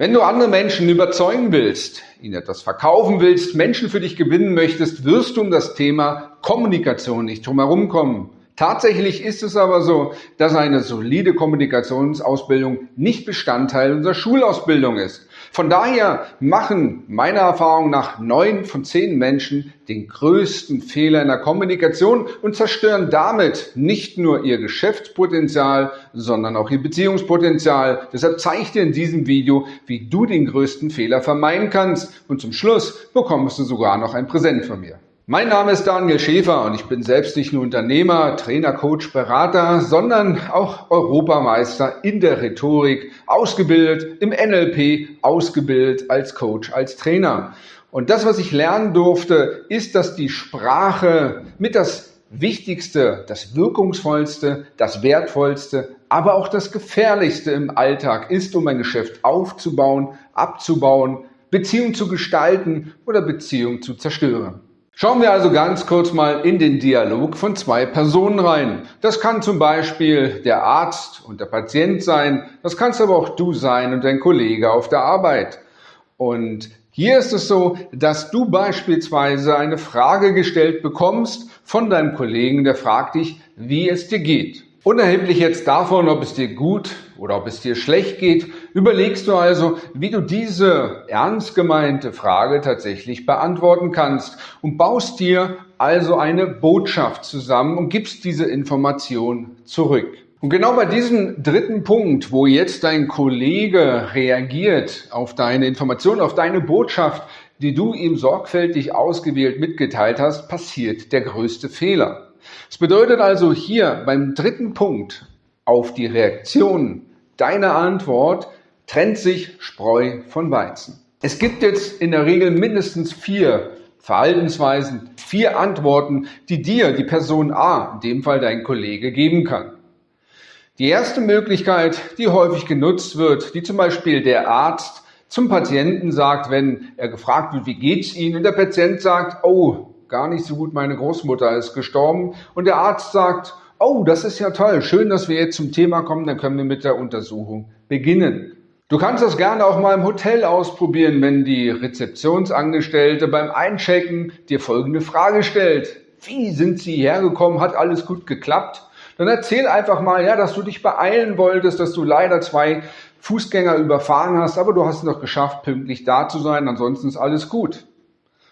Wenn du andere Menschen überzeugen willst, ihnen etwas verkaufen willst, Menschen für dich gewinnen möchtest, wirst du um das Thema Kommunikation nicht drum herum kommen. Tatsächlich ist es aber so, dass eine solide Kommunikationsausbildung nicht Bestandteil unserer Schulausbildung ist. Von daher machen meiner Erfahrung nach neun von zehn Menschen den größten Fehler in der Kommunikation und zerstören damit nicht nur ihr Geschäftspotenzial, sondern auch ihr Beziehungspotenzial. Deshalb zeige ich dir in diesem Video, wie du den größten Fehler vermeiden kannst und zum Schluss bekommst du sogar noch ein Präsent von mir. Mein Name ist Daniel Schäfer und ich bin selbst nicht nur Unternehmer, Trainer, Coach, Berater, sondern auch Europameister in der Rhetorik, ausgebildet im NLP, ausgebildet als Coach, als Trainer. Und das, was ich lernen durfte, ist, dass die Sprache mit das Wichtigste, das Wirkungsvollste, das Wertvollste, aber auch das Gefährlichste im Alltag ist, um ein Geschäft aufzubauen, abzubauen, Beziehung zu gestalten oder Beziehung zu zerstören. Schauen wir also ganz kurz mal in den Dialog von zwei Personen rein. Das kann zum Beispiel der Arzt und der Patient sein, das kannst aber auch du sein und dein Kollege auf der Arbeit. Und hier ist es so, dass du beispielsweise eine Frage gestellt bekommst von deinem Kollegen, der fragt dich, wie es dir geht. Unerheblich jetzt davon, ob es dir gut oder ob es dir schlecht geht, überlegst du also, wie du diese ernst gemeinte Frage tatsächlich beantworten kannst und baust dir also eine Botschaft zusammen und gibst diese Information zurück. Und genau bei diesem dritten Punkt, wo jetzt dein Kollege reagiert auf deine Information, auf deine Botschaft, die du ihm sorgfältig ausgewählt mitgeteilt hast, passiert der größte Fehler. Es bedeutet also hier beim dritten Punkt auf die Reaktion deiner Antwort trennt sich Spreu von Weizen. Es gibt jetzt in der Regel mindestens vier Verhaltensweisen, vier Antworten, die dir die Person A, in dem Fall dein Kollege, geben kann. Die erste Möglichkeit, die häufig genutzt wird, die zum Beispiel der Arzt zum Patienten sagt, wenn er gefragt wird, wie geht's Ihnen, und der Patient sagt, oh, gar nicht so gut, meine Großmutter ist gestorben. Und der Arzt sagt, oh, das ist ja toll, schön, dass wir jetzt zum Thema kommen, dann können wir mit der Untersuchung beginnen. Du kannst das gerne auch mal im Hotel ausprobieren, wenn die Rezeptionsangestellte beim Einchecken dir folgende Frage stellt. Wie sind Sie hergekommen? Hat alles gut geklappt? Dann erzähl einfach mal, ja, dass du dich beeilen wolltest, dass du leider zwei Fußgänger überfahren hast, aber du hast es noch geschafft, pünktlich da zu sein, ansonsten ist alles gut.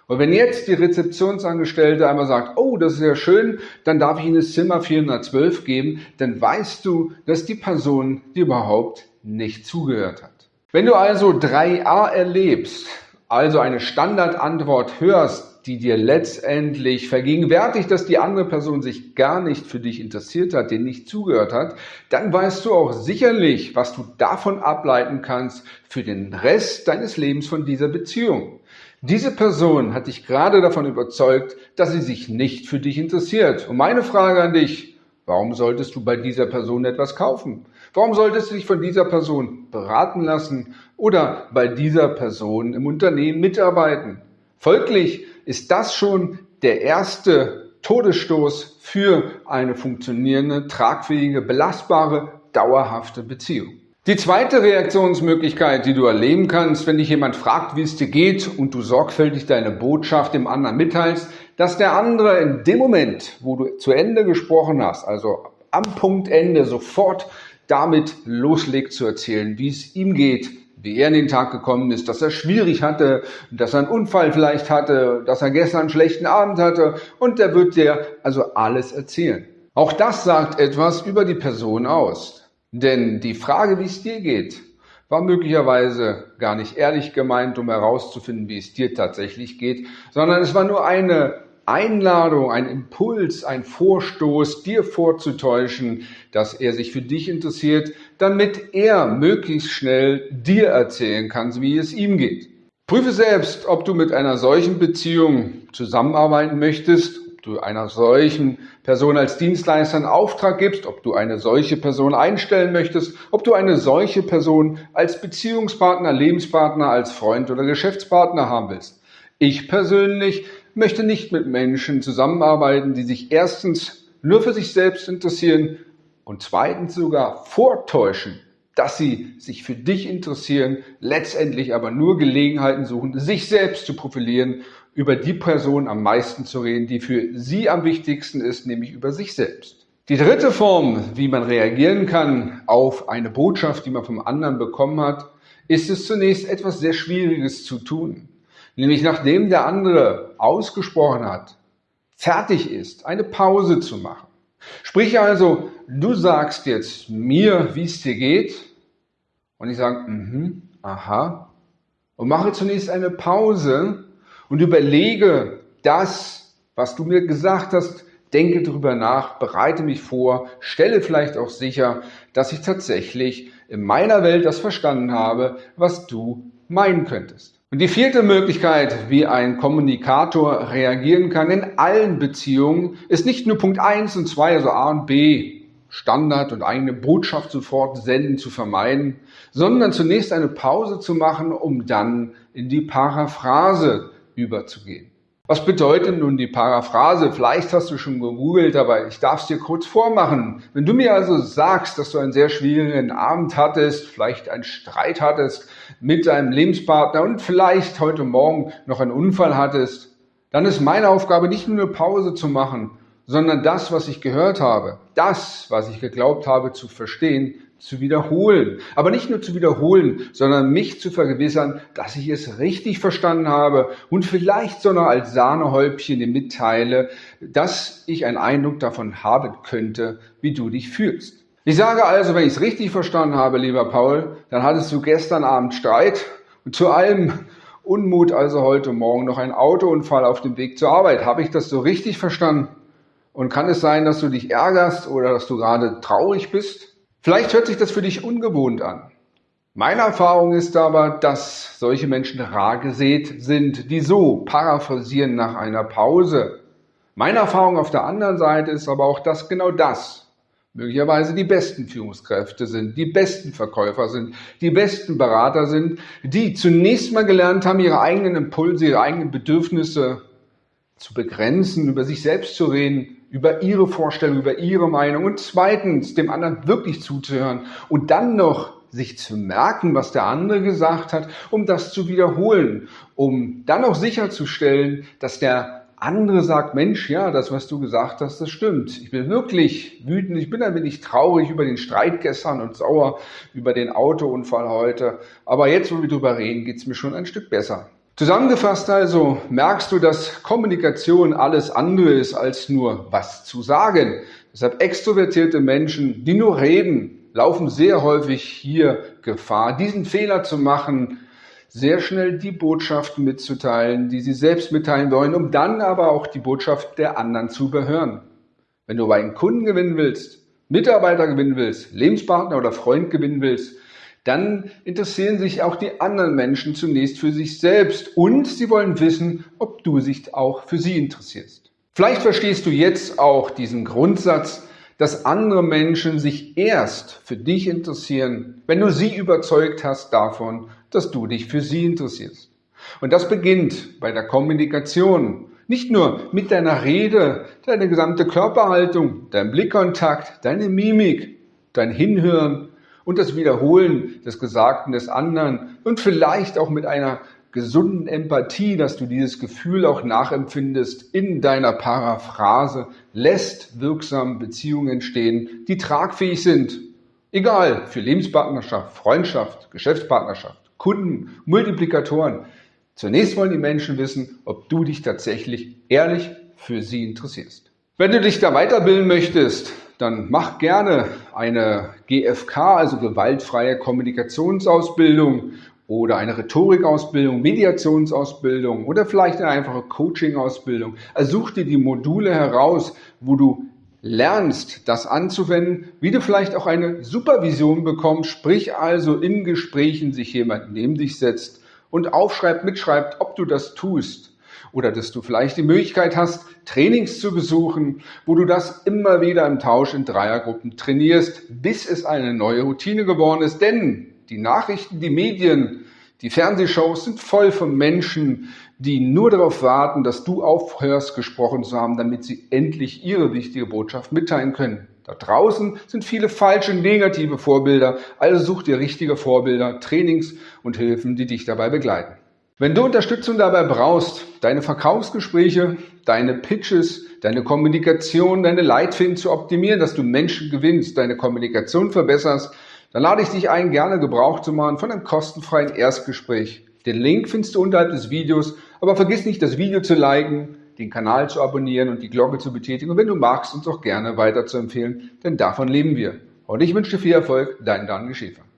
Und wenn jetzt die Rezeptionsangestellte einmal sagt, oh, das ist ja schön, dann darf ich Ihnen das Zimmer 412 geben, dann weißt du, dass die Person dir überhaupt nicht zugehört hat. Wenn du also 3a erlebst, also eine Standardantwort hörst, die dir letztendlich vergegenwärtigt, dass die andere Person sich gar nicht für dich interessiert hat, dir nicht zugehört hat, dann weißt du auch sicherlich, was du davon ableiten kannst für den Rest deines Lebens von dieser Beziehung. Diese Person hat dich gerade davon überzeugt, dass sie sich nicht für dich interessiert. Und meine Frage an dich, warum solltest du bei dieser Person etwas kaufen? Warum solltest du dich von dieser Person beraten lassen oder bei dieser Person im Unternehmen mitarbeiten? Folglich ist das schon der erste Todesstoß für eine funktionierende, tragfähige, belastbare, dauerhafte Beziehung. Die zweite Reaktionsmöglichkeit, die du erleben kannst, wenn dich jemand fragt, wie es dir geht und du sorgfältig deine Botschaft dem anderen mitteilst, dass der andere in dem Moment, wo du zu Ende gesprochen hast, also am Punkt Ende sofort damit loslegt zu erzählen, wie es ihm geht, wie er in den Tag gekommen ist, dass er schwierig hatte, dass er einen Unfall vielleicht hatte, dass er gestern einen schlechten Abend hatte und der wird dir also alles erzählen. Auch das sagt etwas über die Person aus. Denn die Frage, wie es dir geht, war möglicherweise gar nicht ehrlich gemeint, um herauszufinden, wie es dir tatsächlich geht, sondern es war nur eine Einladung, ein Impuls, ein Vorstoß, dir vorzutäuschen, dass er sich für dich interessiert, damit er möglichst schnell dir erzählen kann, wie es ihm geht. Prüfe selbst, ob du mit einer solchen Beziehung zusammenarbeiten möchtest du einer solchen Person als Dienstleister einen Auftrag gibst, ob du eine solche Person einstellen möchtest, ob du eine solche Person als Beziehungspartner, Lebenspartner, als Freund oder Geschäftspartner haben willst. Ich persönlich möchte nicht mit Menschen zusammenarbeiten, die sich erstens nur für sich selbst interessieren und zweitens sogar vortäuschen, dass sie sich für dich interessieren, letztendlich aber nur Gelegenheiten suchen, sich selbst zu profilieren, über die Person am meisten zu reden, die für sie am wichtigsten ist, nämlich über sich selbst. Die dritte Form, wie man reagieren kann auf eine Botschaft, die man vom anderen bekommen hat, ist es zunächst etwas sehr Schwieriges zu tun. Nämlich nachdem der andere ausgesprochen hat, fertig ist, eine Pause zu machen. Sprich also, du sagst jetzt mir, wie es dir geht, und ich sage, mhm, aha, und mache zunächst eine Pause und überlege das, was du mir gesagt hast, denke darüber nach, bereite mich vor, stelle vielleicht auch sicher, dass ich tatsächlich in meiner Welt das verstanden habe, was du meinen könntest. Und die vierte Möglichkeit, wie ein Kommunikator reagieren kann in allen Beziehungen, ist nicht nur Punkt 1 und 2, also A und B, Standard und eigene Botschaft sofort senden zu vermeiden, sondern zunächst eine Pause zu machen, um dann in die Paraphrase überzugehen. Was bedeutet nun die Paraphrase? Vielleicht hast du schon gegoogelt, aber ich darf es dir kurz vormachen. Wenn du mir also sagst, dass du einen sehr schwierigen Abend hattest, vielleicht einen Streit hattest mit deinem Lebenspartner und vielleicht heute Morgen noch einen Unfall hattest, dann ist meine Aufgabe nicht nur eine Pause zu machen, sondern das, was ich gehört habe, das, was ich geglaubt habe zu verstehen, zu wiederholen. Aber nicht nur zu wiederholen, sondern mich zu vergewissern, dass ich es richtig verstanden habe und vielleicht sogar als Sahnehäubchen dir mitteile, dass ich einen Eindruck davon haben könnte, wie du dich fühlst. Ich sage also, wenn ich es richtig verstanden habe, lieber Paul, dann hattest du gestern Abend Streit und zu allem Unmut also heute Morgen noch ein Autounfall auf dem Weg zur Arbeit. Habe ich das so richtig verstanden? Und kann es sein, dass du dich ärgerst oder dass du gerade traurig bist? Vielleicht hört sich das für dich ungewohnt an. Meine Erfahrung ist aber, dass solche Menschen rar gesät sind, die so paraphrasieren nach einer Pause. Meine Erfahrung auf der anderen Seite ist aber auch, dass genau das möglicherweise die besten Führungskräfte sind, die besten Verkäufer sind, die besten Berater sind, die zunächst mal gelernt haben, ihre eigenen Impulse, ihre eigenen Bedürfnisse zu begrenzen, über sich selbst zu reden, über ihre Vorstellung, über ihre Meinung und zweitens dem anderen wirklich zuzuhören und dann noch sich zu merken, was der andere gesagt hat, um das zu wiederholen, um dann auch sicherzustellen, dass der andere sagt, Mensch, ja, das, was du gesagt hast, das stimmt. Ich bin wirklich wütend, ich bin ein wenig traurig über den Streit gestern und sauer über den Autounfall heute. Aber jetzt, wo wir drüber reden, geht's mir schon ein Stück besser. Zusammengefasst also merkst du, dass Kommunikation alles andere ist als nur was zu sagen. Deshalb extrovertierte Menschen, die nur reden, laufen sehr häufig hier Gefahr, diesen Fehler zu machen, sehr schnell die Botschaften mitzuteilen, die sie selbst mitteilen wollen, um dann aber auch die Botschaft der anderen zu überhören. Wenn du aber einen Kunden gewinnen willst, Mitarbeiter gewinnen willst, Lebenspartner oder Freund gewinnen willst, dann interessieren sich auch die anderen Menschen zunächst für sich selbst und sie wollen wissen, ob du dich auch für sie interessierst. Vielleicht verstehst du jetzt auch diesen Grundsatz, dass andere Menschen sich erst für dich interessieren, wenn du sie überzeugt hast davon, dass du dich für sie interessierst. Und das beginnt bei der Kommunikation. Nicht nur mit deiner Rede, deine gesamte Körperhaltung, dein Blickkontakt, deine Mimik, dein Hinhören, und das Wiederholen des Gesagten des anderen und vielleicht auch mit einer gesunden Empathie, dass du dieses Gefühl auch nachempfindest in deiner Paraphrase, lässt wirksam Beziehungen entstehen, die tragfähig sind. Egal, für Lebenspartnerschaft, Freundschaft, Geschäftspartnerschaft, Kunden, Multiplikatoren. Zunächst wollen die Menschen wissen, ob du dich tatsächlich ehrlich für sie interessierst. Wenn du dich da weiterbilden möchtest, dann mach gerne eine GFK, also gewaltfreie Kommunikationsausbildung oder eine Rhetorikausbildung, Mediationsausbildung oder vielleicht eine einfache Coaching-Ausbildung. Also such dir die Module heraus, wo du lernst, das anzuwenden, wie du vielleicht auch eine Supervision bekommst, sprich also in Gesprächen sich jemand neben dich setzt und aufschreibt, mitschreibt, ob du das tust oder dass du vielleicht die Möglichkeit hast, Trainings zu besuchen, wo du das immer wieder im Tausch in Dreiergruppen trainierst, bis es eine neue Routine geworden ist. Denn die Nachrichten, die Medien, die Fernsehshows sind voll von Menschen, die nur darauf warten, dass du aufhörst, gesprochen zu haben, damit sie endlich ihre wichtige Botschaft mitteilen können. Da draußen sind viele falsche, negative Vorbilder, also such dir richtige Vorbilder, Trainings und Hilfen, die dich dabei begleiten. Wenn du Unterstützung dabei brauchst, deine Verkaufsgespräche, deine Pitches, deine Kommunikation, deine Leitfäden zu optimieren, dass du Menschen gewinnst, deine Kommunikation verbesserst, dann lade ich dich ein, gerne Gebrauch zu machen von einem kostenfreien Erstgespräch. Den Link findest du unterhalb des Videos, aber vergiss nicht, das Video zu liken, den Kanal zu abonnieren und die Glocke zu betätigen und wenn du magst, uns auch gerne weiter zu empfehlen, denn davon leben wir. Und ich wünsche dir viel Erfolg, dein Daniel Schäfer.